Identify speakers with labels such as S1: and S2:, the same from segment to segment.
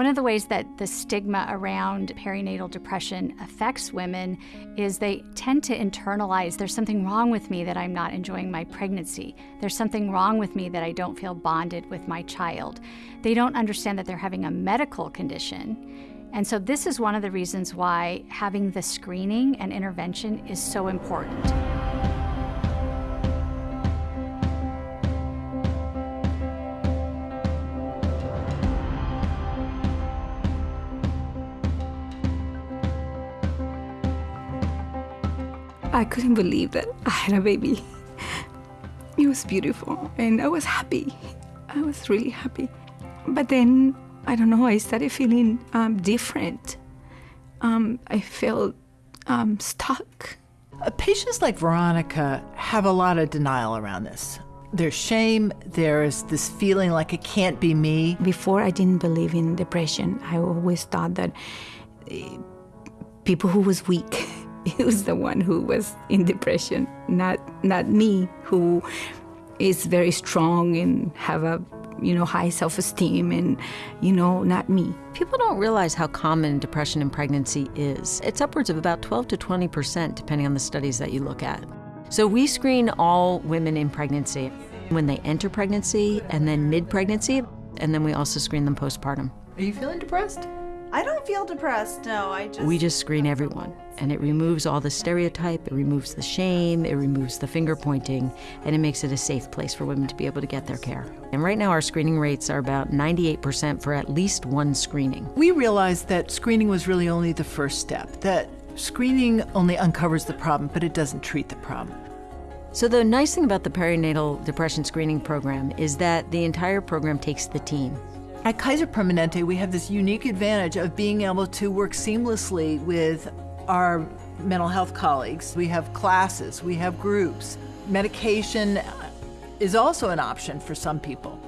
S1: One of the ways that the stigma around perinatal depression affects women is they tend to internalize there's something wrong with me that I'm not enjoying my pregnancy. There's something wrong with me that I don't feel bonded with my child. They don't understand that they're having a medical condition. And so, this is one of the reasons why having the screening and intervention is so important.
S2: I couldn't believe that I had a baby. It was beautiful and I was happy. I was really happy. But then, I don't know, I started feeling um, different. Um, I felt um, stuck.
S3: Uh, patients like Veronica have a lot of denial around this. There's shame, there's this feeling like it can't be me.
S2: Before, I didn't believe in depression. I always thought that uh, people who was weak He was the one who was in depression, not not me, who is very strong and have a you know high self-esteem and you know not me.
S4: People don't realize how common depression in pregnancy is. It's upwards of about 12 to 20 percent, depending on the studies that you look at. So we screen all women in pregnancy when they enter pregnancy and then mid-pregnancy, and then we also screen them postpartum.
S3: Are you feeling depressed?
S5: I don't feel depressed, no. I just.
S4: We just screen everyone, and it removes all the stereotype, it removes the shame, it removes the finger pointing, and it makes it a safe place for women to be able to get their care. And right now, our screening rates are about 98% for at least one screening.
S3: We realized that screening was really only the first step, that screening only uncovers the problem, but it doesn't treat the problem.
S4: So, the nice thing about the perinatal depression screening program is that the entire program takes the team.
S3: At Kaiser Permanente, we have this unique advantage of being able to work seamlessly with our mental health colleagues. We have classes, we have groups. Medication is also an option for some people.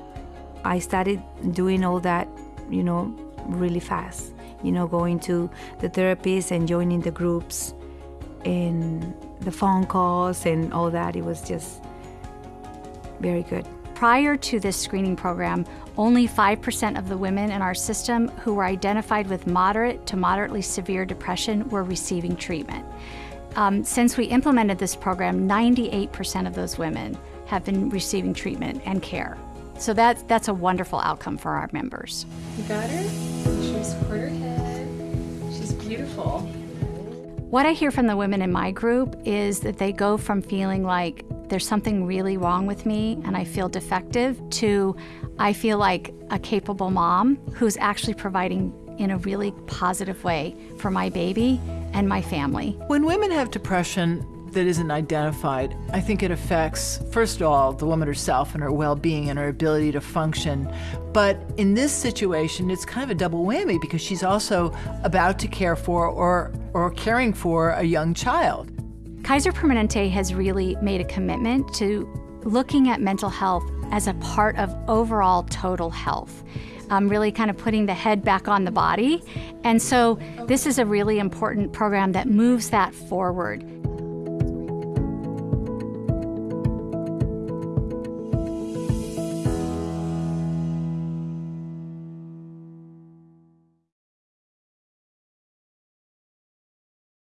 S2: I started doing all that, you know, really fast. You know, going to the therapist and joining the groups and the phone calls and all that. It was just very good.
S1: Prior to this screening program, only 5% of the women in our system who were identified with moderate to moderately severe depression were receiving treatment. Um, since we implemented this program, 98% of those women have been receiving treatment and care. So that's, that's a wonderful outcome for our members.
S6: You got her? She's quarter head. She's beautiful.
S1: What I hear from the women in my group is that they go from feeling like there's something really wrong with me and I feel defective to I feel like a capable mom who's actually providing in a really positive way for my baby and my family.
S3: When women have depression that isn't identified, I think it affects, first of all, the woman herself and her well being and her ability to function. But in this situation, it's kind of a double whammy because she's also about to care for or, or caring for a young child.
S1: Kaiser Permanente has really made a commitment to looking at mental health as a part of overall total health. Um, really kind of putting the head back on the body. And so, this is a really important program that moves that forward.